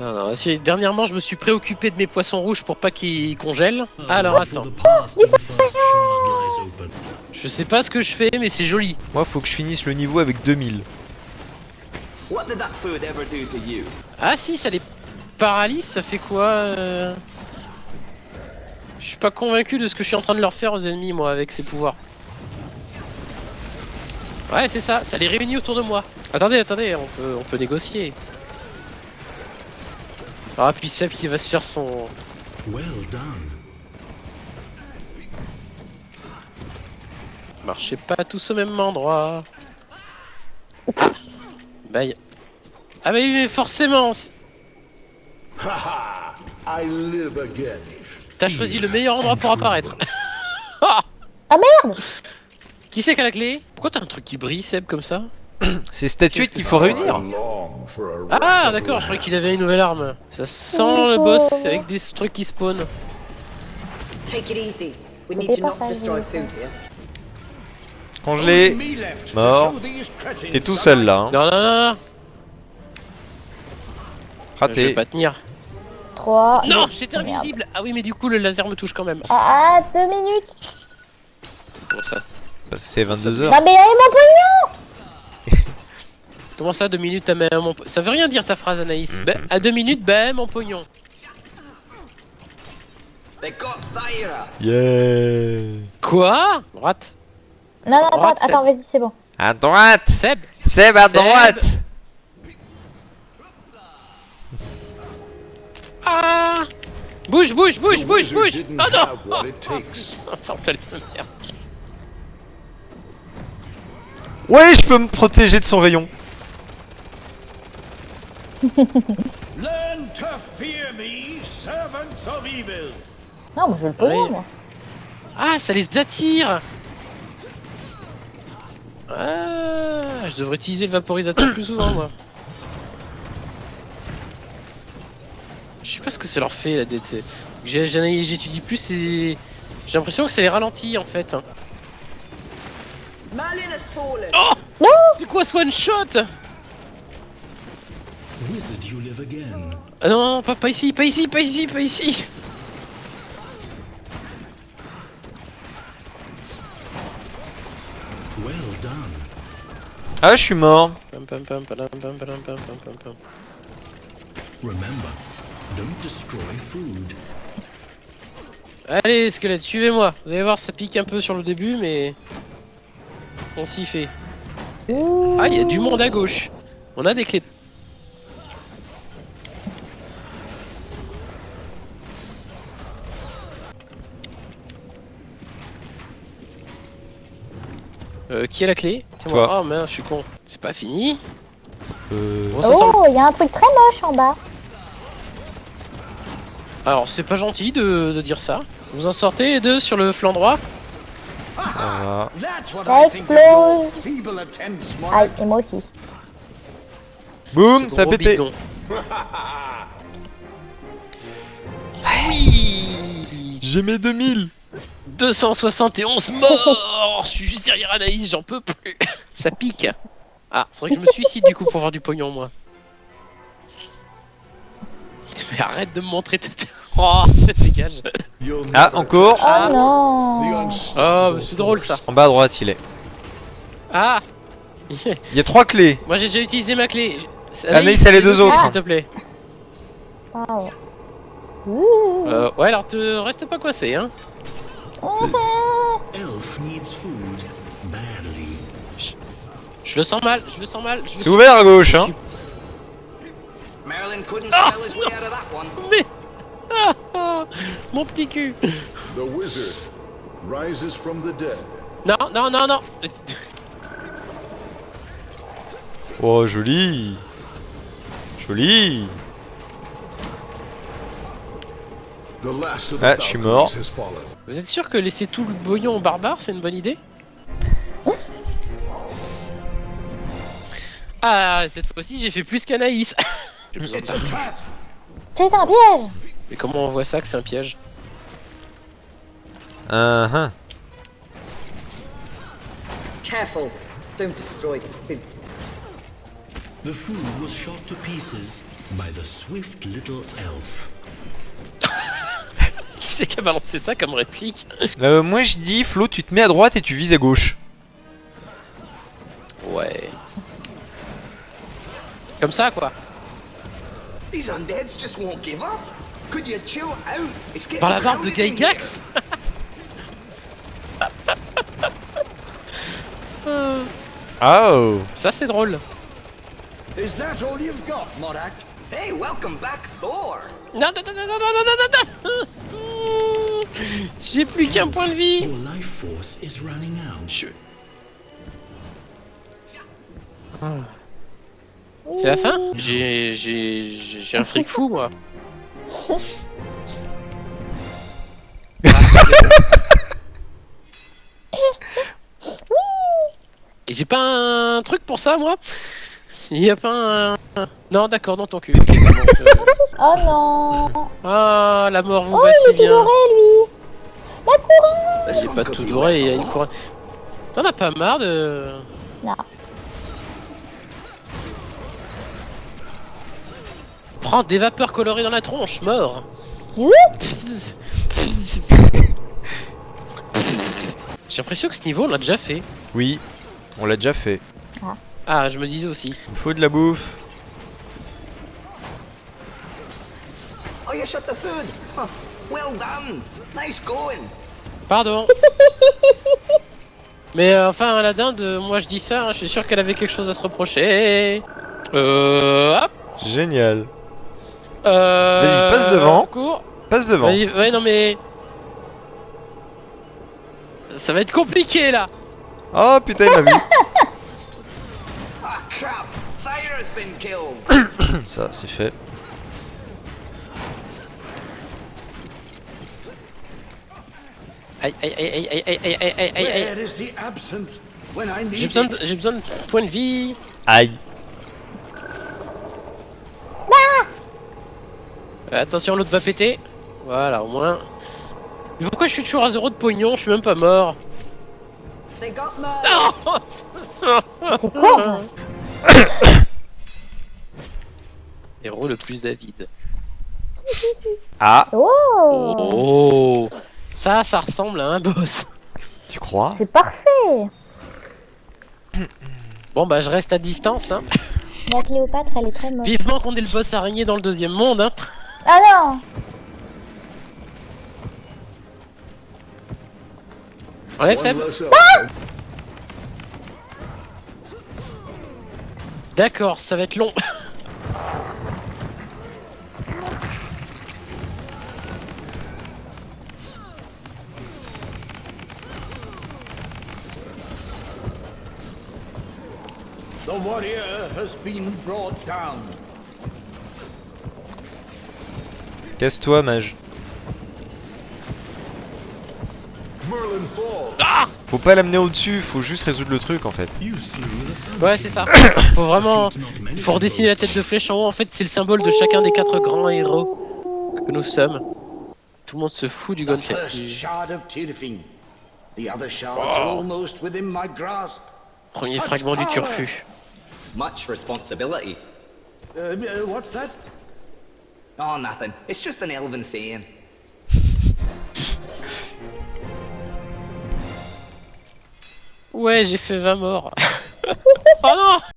Non, non, si- dernièrement, je me suis préoccupé de mes poissons rouges pour pas qu'ils congèlent. Alors attends, je sais pas ce que je fais, mais c'est joli. Moi, faut que je finisse le niveau avec 2000. What did that food ever do to you? Ah si, ça les paralyse, ça fait quoi euh Je suis pas convaincu de ce que je suis en train de leur faire aux ennemis, moi, avec ces pouvoirs. Ouais, c'est ça, ça les réunit autour de moi. Attendez, attendez, on peut, on peut négocier. Ah, puis Seb qui va se faire son... Well done. Marchez pas tous au même endroit. Ah y- Ah bah oui, mais forcément. T'as choisi le meilleur endroit pour apparaître. Ah merde Qui c'est qui a la clé? Pourquoi t'as un truc qui brille, Seb, comme ça? C'est statuettes qu'il faut réunir. Ah d'accord, je croyais qu'il avait une nouvelle arme. Ça sent le boss avec des trucs qui spawnent. Congelé. Mort. T'es tout seul là. Hein. Non, non, non, non, je vais Raté. pas tenir. 3. Non, j'étais invisible Ah oui, mais du coup, le laser me touche quand même. Ah, 2 minutes Comment ça Bah, c'est 22h. Non mais allez mon pognon Comment ça, deux minutes, à même mon... Ça veut rien dire ta phrase, Anaïs. Bah, à deux minutes, bah, mon pognon. They got Thyra! Yeah. Quoi? Droite. Non, non, attends, Droite, attends, vas-y, c'est bon. À droite. Seb Seb à Seb. droite. Ah Bouge, bouge, bouge, bouge, bouge Oh non. Bordel de merde. Ouais, je peux me protéger de son rayon. Learn to fear me, servants of evil. Non, moi je veux le pognon, Oui. moi. Ah, ça les attire Ah, je devrais utiliser le vaporisateur plus souvent, moi. Je sais pas ce que ça leur fait, la DT. J'étudie plus et... J'ai l'impression que ça les ralentit, en fait. Oh C'est quoi ce one-shot Ah non, non, pas, pas ici, pas ici, pas ici, pas ici Well done. Ah, je suis mort. Allez, squelette, suivez-moi. Vous allez voir, ça pique un peu sur le début, mais... On s'y fait. Ah, il y a du monde à gauche. On a des clés. Euh, qui a la clé C'est moi. Oh merde, je suis con. C'est pas fini Euh... Bon, Oh, il y a un truc très moche en bas. Alors, c'est pas gentil de, de dire ça. Vous en sortez les deux sur le flanc droit Ça va. Ça explose. Monarch. et moi aussi. Boum, ça a pété. Oui J'ai mes 2000. 271 morts Je suis juste derrière Anaïs, j'en peux plus Ça pique Ah, faudrait que je me suicide du coup pour avoir du pognon, moi. Mais arrête de me montrer ta tête Oh, dégage Ah, encore. Oh Ah. The non Oh, c'est drôle ça En bas à droite, il est. Ah Il y a trois clés. Moi j'ai déjà utilisé ma clé Anaïs, elle est deux autres. S'il te plaît. Ouh. Euh, ouais, alors te reste pas coincé, hein. Elf needs food badly. Je le sens mal, je le sens mal. je le C'est ouvert à gauche, je hein. Merlin couldn't Ah, spell his way out of that one. Mais... Ah, ah, mon petit cul. The wizard rises from the dead. Non, non, non, non. Oh, joli. Joli. The last of the Ah, je suis mort. Vous êtes sûr que laisser tout le bouillon au barbare, c'est une bonne idée? Ah, cette fois-ci, j'ai fait plus qu'Anaïs. C'est un piège Mais comment on voit ça que c'est un piège? Ah, ah. Careful. Don't destroy the food. The food was shot to pieces. by the swift little elf c'est qu'à balancer ça comme réplique euh, Moi je dis, Flo, tu te mets à droite et tu vises à gauche. Ouais. Comme ça, quoi. Par la barbe de Gygax ah, Oh Ça c'est drôle Is that all you've got, Morak? Hey, welcome back, Thor! Non, non, non, non, non, non, non, non j'ai plus qu'un point de vie Your life force is running out. Je- C'est la fin J'ai j'ai un fric fou moi. Et j'ai pas un truc pour ça moi? Il y a pas un... Non d'accord dans ton cul. Bon, je- Oh non Ah la mort vous Oh, va il si bien. lui J'ai one pas tout doré, il y a une couronne. T'en as pas marre de... Non. Prends des vapeurs colorées dans la tronche, mort Oui J'ai l'impression que ce niveau on l'a déjà fait. Oui, on l'a déjà fait. Ah, je me disais aussi. Il me faut de la bouffe. Oh, you shot the food. Huh. Well done. Nice going. Pardon Mais euh, enfin, la dinde, euh, moi je dis ça, hein, je suis sûr qu'elle avait quelque chose à se reprocher. Euh... Hop Génial. euh... Vas-y, passe devant. Cours. Passe devant. Vas-y, ouais, non mais... Ça va être compliqué là Oh putain, il m'a vu. Ah. Ça, c'est fait. Aïe, aïe, aïe, aïe, aïe, aïe, aïe, aïe, aïe, aïe. I J'ai besoin, de, j'ai besoin de points de vie. Aïe. Euh, Attention, l'autre va péter. Voilà, au moins. Mais pourquoi je suis toujours à zéro de pognon? Je suis même pas mort. They got murdered. C'est quoi Héros le plus avide. Ah, Oh Oh Ça, ça ressemble à un boss. tu crois C'est parfait Bon bah je reste à distance hein. La Cléopâtre, elle est très moche. Vivement qu'on ait le boss araignée dans le deuxième monde hein. Ah non Enlève Seb elf. D'accord, ça va être long. The warrior has been brought down. Casse-toi, mage. Merlin falls. Faut pas l'amener au-dessus, faut juste résoudre le truc en fait. Ouais c'est ça. Faut vraiment... Faut redessiner la tête de flèche en haut. En fait c'est le symbole de chacun des quatre grands héros que nous sommes. Tout le monde se fout du The Gonfet. Premier fragment du turfu. Much responsibility. Uh, uh, what's that? Oh, nothing. It's just an elven saying. Ouais j'ai fait 20 morts. oh non